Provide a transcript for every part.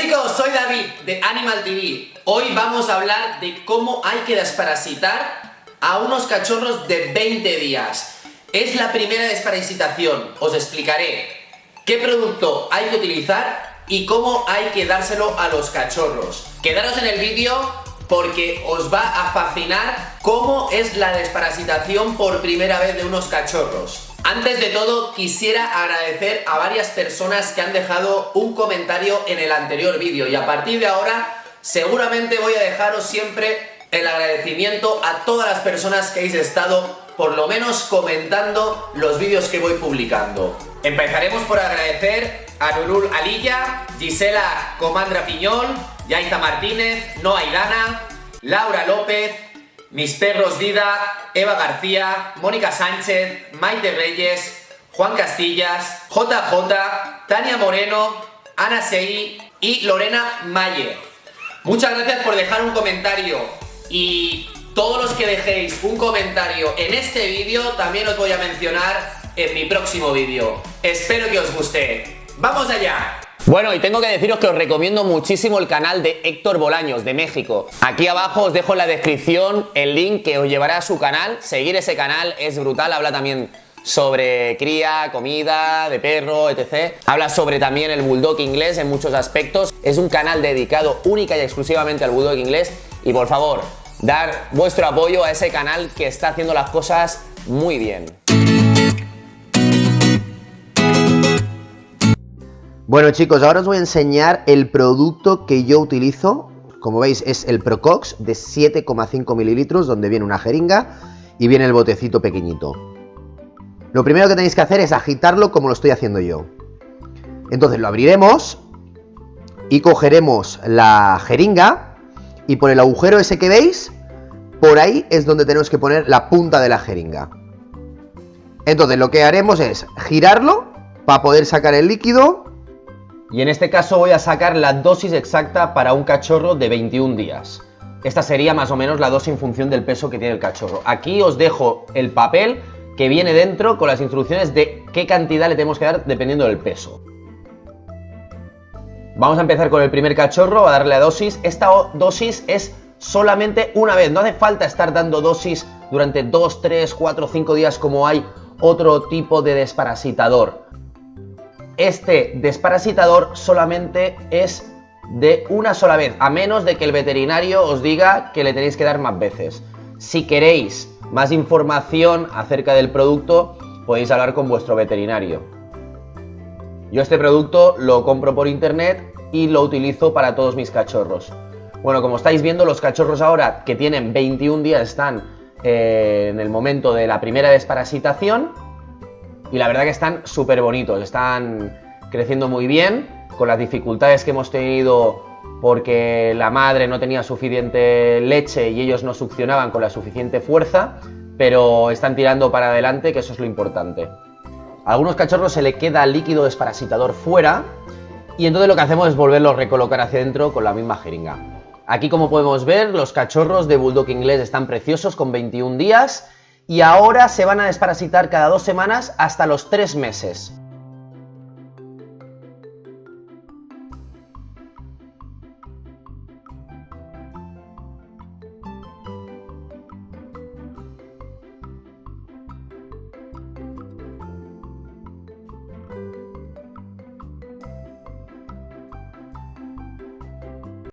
chicos, soy David de Animal TV. Hoy vamos a hablar de cómo hay que desparasitar a unos cachorros de 20 días. Es la primera desparasitación, os explicaré qué producto hay que utilizar y cómo hay que dárselo a los cachorros. Quedaros en el vídeo porque os va a fascinar cómo es la desparasitación por primera vez de unos cachorros. Antes de todo, quisiera agradecer a varias personas que han dejado un comentario en el anterior vídeo y a partir de ahora seguramente voy a dejaros siempre el agradecimiento a todas las personas que habéis estado por lo menos comentando los vídeos que voy publicando. Empezaremos por agradecer a Nurul Alilla, Gisela Comandra Piñol, Yaita Martínez, Noa Idana, Laura López, Mis Perros Vida, Eva García, Mónica Sánchez, Maite Reyes, Juan Castillas, JJ, Tania Moreno, Ana Sei y Lorena Mayer. Muchas gracias por dejar un comentario y todos los que dejéis un comentario en este vídeo también os voy a mencionar en mi próximo vídeo. Espero que os guste. ¡Vamos allá! Bueno, y tengo que deciros que os recomiendo muchísimo el canal de Héctor Bolaños, de México. Aquí abajo os dejo en la descripción el link que os llevará a su canal. Seguir ese canal es brutal, habla también sobre cría, comida, de perro, etc. Habla sobre también el bulldog inglés en muchos aspectos. Es un canal dedicado única y exclusivamente al bulldog inglés. Y por favor, dar vuestro apoyo a ese canal que está haciendo las cosas muy bien. Bueno chicos, ahora os voy a enseñar el producto que yo utilizo. Como veis es el Procox de 7,5 mililitros donde viene una jeringa y viene el botecito pequeñito. Lo primero que tenéis que hacer es agitarlo como lo estoy haciendo yo. Entonces lo abriremos y cogeremos la jeringa y por el agujero ese que veis, por ahí es donde tenemos que poner la punta de la jeringa. Entonces lo que haremos es girarlo para poder sacar el líquido y en este caso voy a sacar la dosis exacta para un cachorro de 21 días. Esta sería más o menos la dosis en función del peso que tiene el cachorro. Aquí os dejo el papel que viene dentro con las instrucciones de qué cantidad le tenemos que dar dependiendo del peso. Vamos a empezar con el primer cachorro, a darle la dosis. Esta dosis es solamente una vez, no hace falta estar dando dosis durante 2, 3, 4, 5 días como hay otro tipo de desparasitador este desparasitador solamente es de una sola vez, a menos de que el veterinario os diga que le tenéis que dar más veces. Si queréis más información acerca del producto, podéis hablar con vuestro veterinario. Yo este producto lo compro por internet y lo utilizo para todos mis cachorros. Bueno, como estáis viendo, los cachorros ahora que tienen 21 días están eh, en el momento de la primera desparasitación y la verdad que están súper bonitos, están creciendo muy bien, con las dificultades que hemos tenido porque la madre no tenía suficiente leche y ellos no succionaban con la suficiente fuerza, pero están tirando para adelante, que eso es lo importante. A algunos cachorros se le queda líquido desparasitador fuera y entonces lo que hacemos es volverlo a recolocar hacia adentro con la misma jeringa. Aquí como podemos ver, los cachorros de Bulldog inglés están preciosos con 21 días y ahora se van a desparasitar cada dos semanas hasta los tres meses.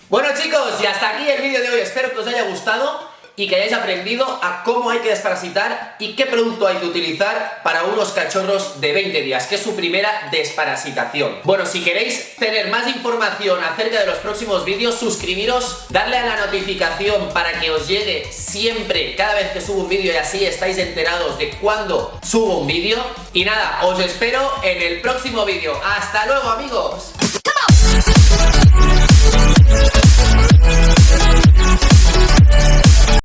Bueno chicos, y hasta aquí el vídeo de hoy, espero que os haya gustado y que hayáis aprendido a cómo hay que desparasitar y qué producto hay que utilizar para unos cachorros de 20 días, que es su primera desparasitación. Bueno, si queréis tener más información acerca de los próximos vídeos, suscribiros, darle a la notificación para que os llegue siempre, cada vez que subo un vídeo y así estáis enterados de cuándo subo un vídeo. Y nada, os espero en el próximo vídeo. ¡Hasta luego amigos!